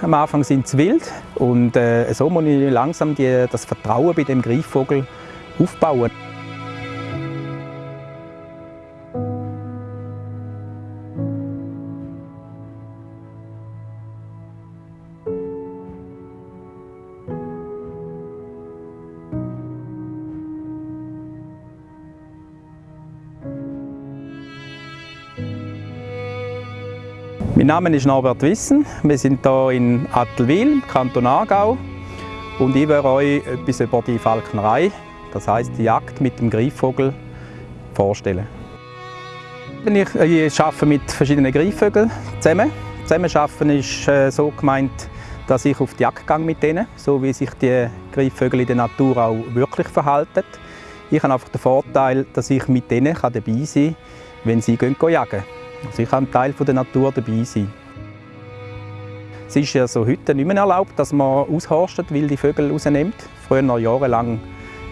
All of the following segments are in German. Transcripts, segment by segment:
Am Anfang sind sie wild und äh, so muss ich langsam die, das Vertrauen bei dem Greifvogel aufbauen. Mein Name ist Norbert Wissen. Wir sind hier in Attelwil, Kanton Aargau. Und ich werde euch etwas über die Falknerei, das heißt die Jagd mit dem Greifvogel, vorstellen. Ich, ich arbeite mit verschiedenen Greifvögeln zusammen. Zusammen arbeiten ist äh, so gemeint, dass ich auf die Jagd gehe mit denen, so wie sich die Greifvögel in der Natur auch wirklich verhalten. Ich habe einfach den Vorteil, dass ich mit denen dabei sein kann, wenn sie gehen, gehen jagen. Also kann Teil der Natur dabei sein. Es ist ja heute nicht mehr erlaubt, dass man aushorstet, wilde Vögel rausnimmt. Früher jahrelang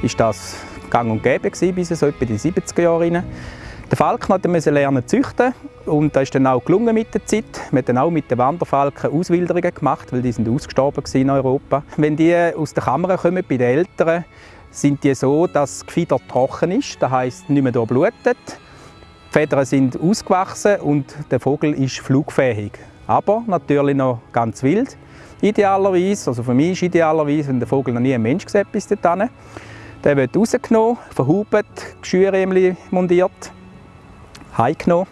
war das gang und gäbe, bis so etwa die 70er Jahre rein. Der Falkner musste lernen zu züchten und das ist dann auch gelungen mit der Zeit. Wir haben auch mit den Wanderfalken Auswilderungen gemacht, weil die sind ausgestorben in Europa. Wenn die aus der Kammer kommen, bei den Eltern, sind die so, dass das Gefieder trocken ist, das heisst nicht mehr blutet. Die Federn sind ausgewachsen und der Vogel ist flugfähig. Aber natürlich noch ganz wild. Idealerweise, also für mich ist idealerweise, wenn der Vogel noch nie ein Mensch gesehen bis dorthin. Der wird rausgenommen, verhubt, Geschürrämchen montiert, heimgenommen.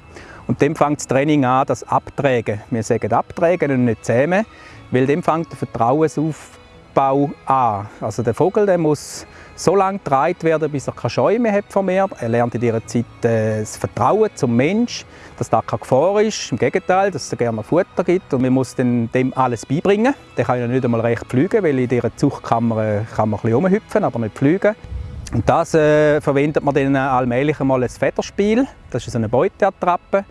Und dann fängt das Training an, das Abträgen. Wir sagen Abträgen und nicht Zähmen, weil dann fängt der Vertrauensaufbau an. Also der Vogel der muss so lange getragen werden, bis er keine Scheu mehr hat von mir. Er lernt in dieser Zeit äh, das Vertrauen zum Mensch, dass da keine Gefahr ist. Im Gegenteil, dass es gerne Futter gibt. Und man muss dem alles beibringen. Der kann ja nicht einmal recht fliegen, weil in dieser Zuchtkammer äh, kann man ein bisschen rumhüpfen, aber nicht fliegen. Und das äh, verwendet man dann allmählich einmal als Federspiel. Das ist eine Beuteattrappe.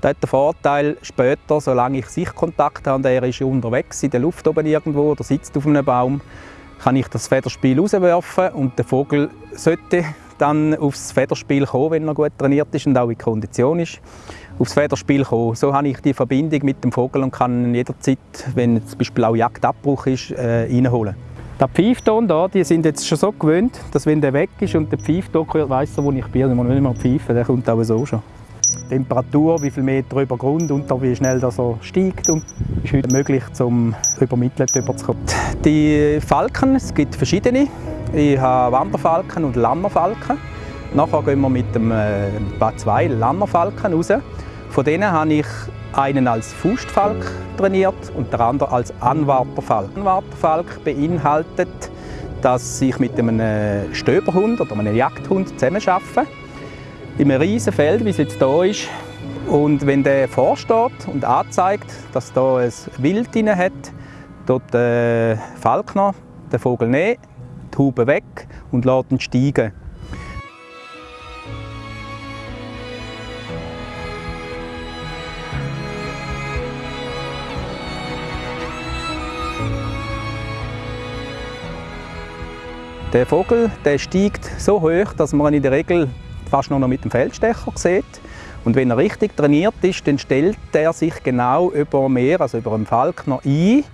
Das hat den Vorteil, später, solange ich Sichtkontakt habe und er ist unterwegs in der Luft oben irgendwo oder sitzt auf einem Baum, kann ich das Federspiel rauswerfen und der Vogel sollte dann aufs Federspiel kommen, wenn er gut trainiert ist und auch in Kondition ist, aufs Federspiel kommen. So habe ich die Verbindung mit dem Vogel und kann ihn jederzeit, wenn zum Beispiel auch Jagdabbruch ist, äh, reinholen. Der Pfeifton da, die sind jetzt schon so gewöhnt, dass wenn der weg ist und der Pfeifton hört, weiss er, wo ich bin. Dann muss nicht mehr pfeifen, der kommt auch so schon. Temperatur, wie viel Meter über Grund und wie schnell das so steigt. Und ist heute möglich, um über Mittel überzukommen. Die Falken, es gibt verschiedene. Ich habe Wanderfalken und Lammerfalken. Nachher gehen wir mit dem äh, zwei Lammerfalken raus. Von denen habe ich einen als Faustfalk trainiert und der andere als Anwarterfalk. Anwarterfalk beinhaltet, dass ich mit einem äh, Stöberhund oder einem Jagdhund zusammenarbeite in einem riesen Feld, wie es jetzt hier ist. Und wenn der vorsteht und anzeigt, dass da ein Wild drin hat, dort der Falkner den Vogel nehmen, die Haube weg und lässt ihn steigen. Der Vogel der steigt so hoch, dass man ihn in der Regel fast nur noch mit dem Feldstecher sieht. Und wenn er richtig trainiert ist, dann stellt er sich genau über Meer, also über einen Falkner ein,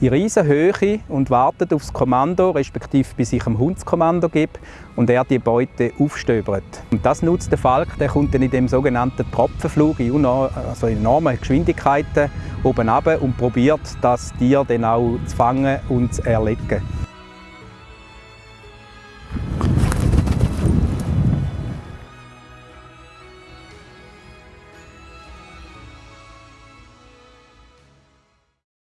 in riesen Höhe und wartet auf das Kommando, respektive bis ich dem Hund das Kommando gebe und er die Beute aufstöbert. Und das nutzt der Falk, der kommt dann in dem sogenannten Tropfenflug in, also enormen Geschwindigkeiten oben runter und probiert das Tier dann auch zu fangen und zu erlegen.